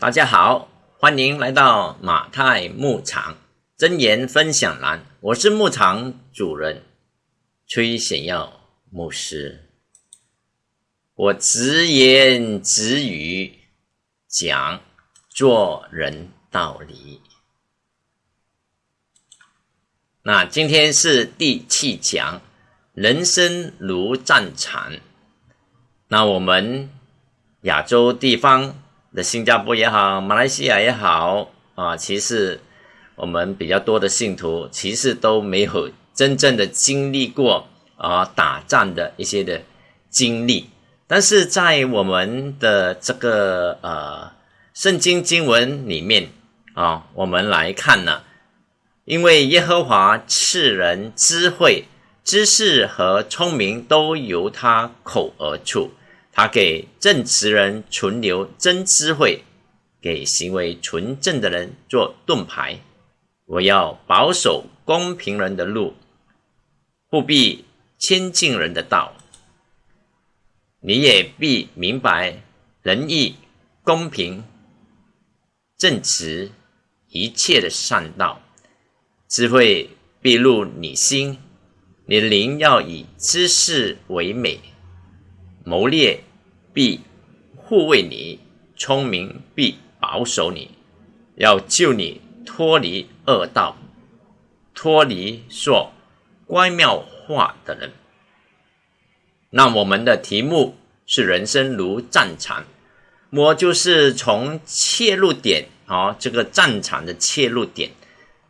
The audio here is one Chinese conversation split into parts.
大家好，欢迎来到马太牧场真言分享栏。我是牧场主人崔显耀牧师。我直言直语讲做人道理。那今天是第七讲，人生如战场。那我们亚洲地方的新加坡也好，马来西亚也好啊，其实我们比较多的信徒其实都没有真正的经历过啊打仗的一些的经历。但是在我们的这个呃圣经经文里面啊，我们来看呢。因为耶和华赐人智慧、知识和聪明，都由他口而出。他给正直人存留真智慧，给行为纯正的人做盾牌。我要保守公平人的路，不必亲近人的道。你也必明白仁义、公平、正直一切的善道。智慧必入你心，你灵要以知识为美，谋略必护卫你，聪明必保守你，要救你脱离恶道，脱离说乖妙话的人。那我们的题目是人生如战场，我就是从切入点啊，这个战场的切入点。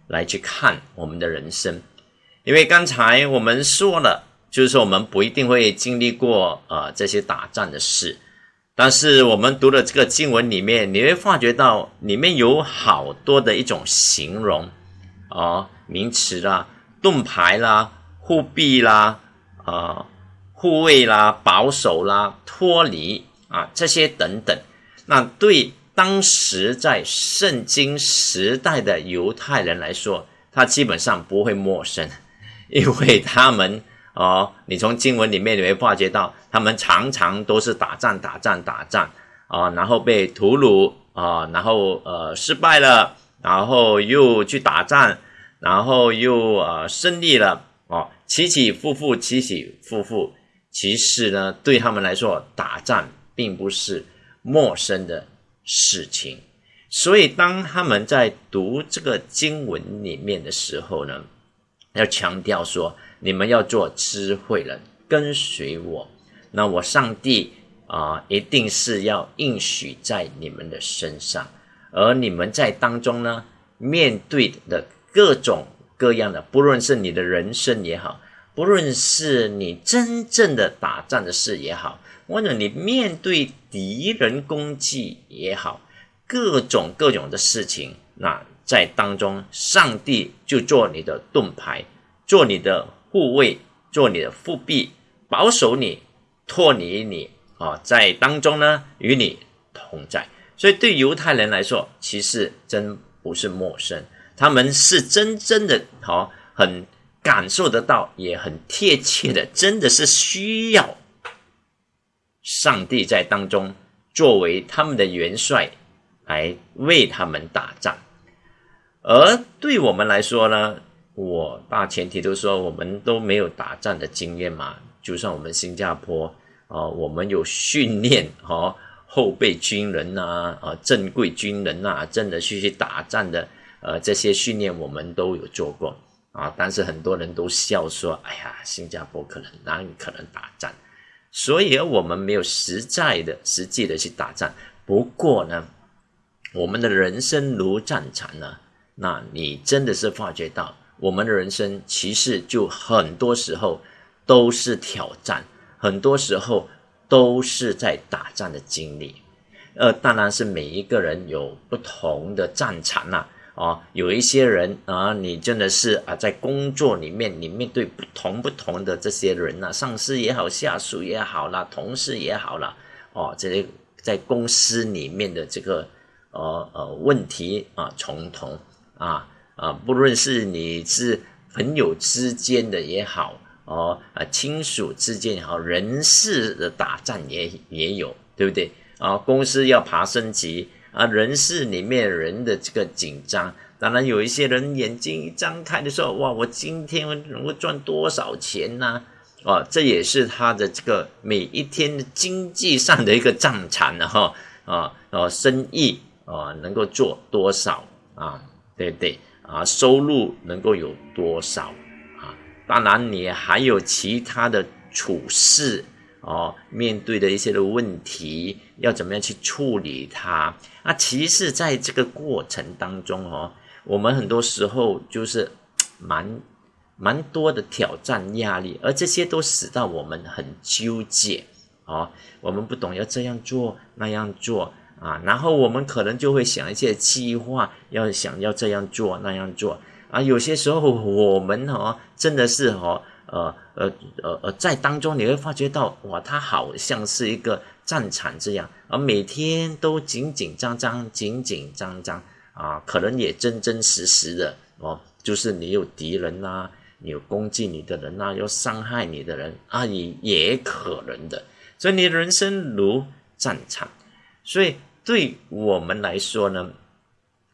来去看我们的人生，因为刚才我们说了，就是说我们不一定会经历过呃这些打仗的事，但是我们读了这个经文里面，你会发觉到里面有好多的一种形容啊名词啦、盾牌啦、护臂啦、啊护卫啦、保守啦、脱离啊这些等等，那对。当时在圣经时代的犹太人来说，他基本上不会陌生，因为他们哦，你从经文里面你会发觉到，他们常常都是打仗、打仗、打仗啊，然后被屠戮啊，然后呃失败了，然后又去打仗，然后又呃胜利了哦，起起伏伏，起起伏伏。其实呢，对他们来说，打仗并不是陌生的。事情，所以当他们在读这个经文里面的时候呢，要强调说：你们要做智慧人，跟随我，那我上帝啊，一定是要应许在你们的身上。而你们在当中呢，面对的各种各样的，不论是你的人生也好，不论是你真正的打仗的事也好。或者你面对敌人攻击也好，各种各种的事情，那在当中，上帝就做你的盾牌，做你的护卫，做你的护臂，保守你，托你你啊，在当中呢，与你同在。所以对犹太人来说，其实真不是陌生，他们是真正的好，很感受得到，也很贴切的，真的是需要。上帝在当中作为他们的元帅来为他们打仗，而对我们来说呢，我大前提都说我们都没有打仗的经验嘛。就算我们新加坡啊，我们有训练哦，后备军人呐，啊，正规军人呐，真的去去打仗的，呃，这些训练我们都有做过啊。但是很多人都笑说：“哎呀，新加坡可能哪里可能打仗？”所以，我们没有实在的、实际的去打仗。不过呢，我们的人生如战场呢，那你真的是发觉到，我们的人生其实就很多时候都是挑战，很多时候都是在打仗的经历。呃，当然是每一个人有不同的战场呐。啊，有一些人啊，你真的是啊，在工作里面，你面对不同不同的这些人呐，上司也好，下属也好啦，同事也好啦，哦，这些在公司里面的这个呃呃问题啊重重啊啊，不论是你是朋友之间的也好，哦啊亲属之间也好，人事的打仗也也有，对不对啊？公司要爬升级。啊，人事里面人的这个紧张。当然，有一些人眼睛一张开的时候，哇，我今天能够赚多少钱呢？哦，这也是他的这个每一天的经济上的一个战场了哈。啊，哦，生意啊，能够做多少啊？对不对？啊，收入能够有多少啊？当然，你还有其他的处事哦，面对的一些的问题，要怎么样去处理它？那其实，在这个过程当中哦。我们很多时候就是蛮蛮多的挑战压力，而这些都使到我们很纠结啊。我们不懂要这样做那样做啊，然后我们可能就会想一些计划，要想要这样做那样做啊。有些时候我们哦，真的是哦，呃呃呃呃，在当中你会发觉到哇，它好像是一个战场这样，而每天都紧紧张张，紧紧张张。啊，可能也真真实实的哦，就是你有敌人呐，你有攻击你的人呐，要伤害你的人啊，也也可能的。所以你人生如战场，所以对我们来说呢，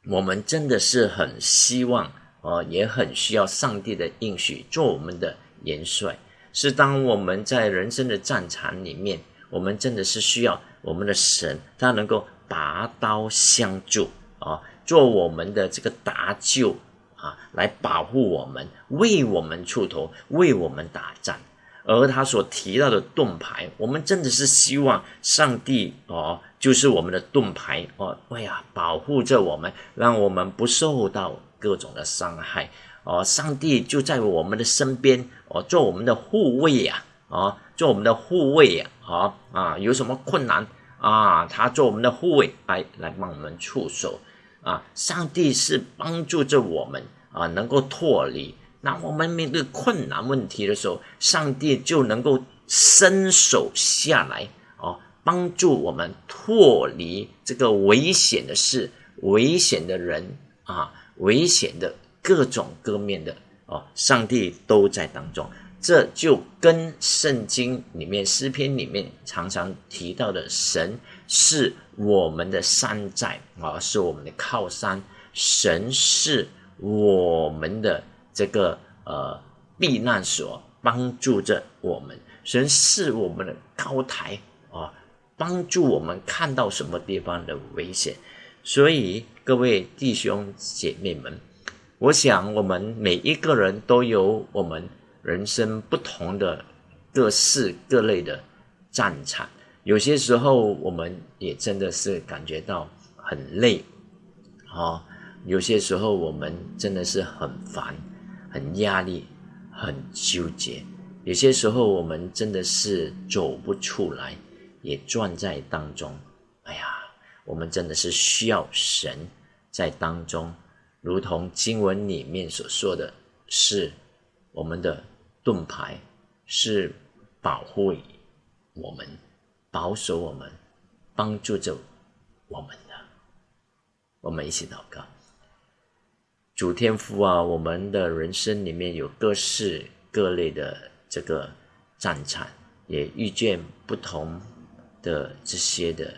我们真的是很希望哦，也很需要上帝的应许做我们的元帅。是当我们在人生的战场里面，我们真的是需要我们的神，他能够拔刀相助啊。做我们的这个搭救啊，来保护我们，为我们出头，为我们打仗。而他所提到的盾牌，我们真的是希望上帝哦，就是我们的盾牌哦，哎呀，保护着我们，让我们不受到各种的伤害哦。上帝就在我们的身边哦，做我们的护卫呀，哦，做我们的护卫呀，啊啊，有什么困难啊，他做我们的护卫，来来帮我们出手。啊，上帝是帮助着我们啊，能够脱离。那我们面对困难问题的时候，上帝就能够伸手下来哦，帮助我们脱离这个危险的事、危险的人啊、危险的各种各面的哦，上帝都在当中。这就跟圣经里面诗篇里面常常提到的神。是我们的山寨啊，是我们的靠山。神是我们的这个呃避难所，帮助着我们。神是我们的高台啊，帮助我们看到什么地方的危险。所以各位弟兄姐妹们，我想我们每一个人都有我们人生不同的各式各类的战场。有些时候，我们也真的是感觉到很累，哦，有些时候我们真的是很烦、很压力、很纠结。有些时候我们真的是走不出来，也转在当中。哎呀，我们真的是需要神在当中，如同经文里面所说的是我们的盾牌，是保护我们。保守我们，帮助着我们的，我们一起祷告。主天赋啊，我们的人生里面有各式各类的这个战场，也遇见不同的这些的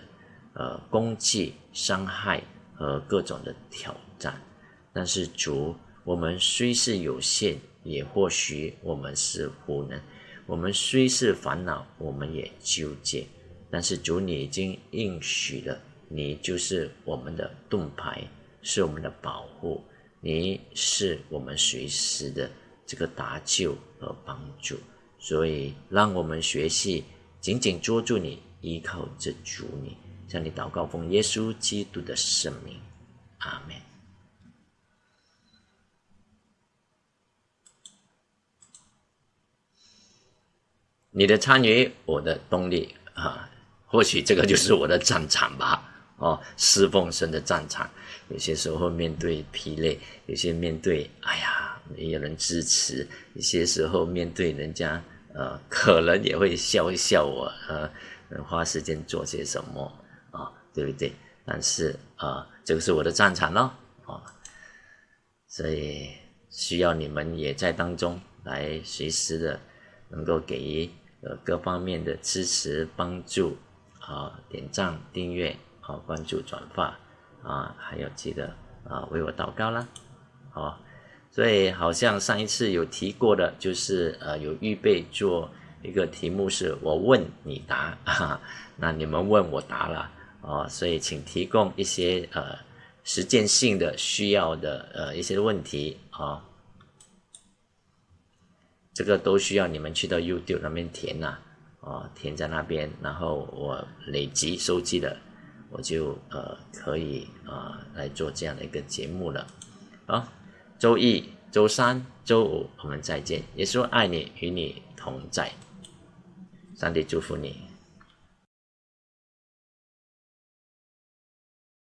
呃攻击、伤害和各种的挑战。但是主，我们虽是有限，也或许我们是无能；我们虽是烦恼，我们也纠结。但是主，你已经应许了，你就是我们的盾牌，是我们的保护，你是我们随时的这个搭救和帮助。所以，让我们学习紧紧捉住你，依靠着主你，向你祷告，奉耶稣基督的圣名，阿门。你的参与，我的动力啊！或许这个就是我的战场吧，哦，侍奉神的战场。有些时候面对疲累，有些面对哎呀没有人支持，有些时候面对人家呃，可能也会笑一笑我，呃，花时间做些什么啊，对不对？但是啊，这个是我的战场咯，啊，所以需要你们也在当中来随时的能够给予呃各方面的支持帮助。啊，点赞、订阅、好关注、转发，啊，还有记得啊为我祷告啦，好，所以好像上一次有提过的，就是呃有预备做一个题目是我问你答啊，那你们问我答了哦，所以请提供一些呃实践性的需要的呃一些问题啊。这个都需要你们去到 YouTube 那边填呐，哦，填在那边，然后我累积收集了，我就呃可以啊来做这样的一个节目了。好，周一、周三、周五我们再见。耶稣爱你，与你同在。上帝祝福你。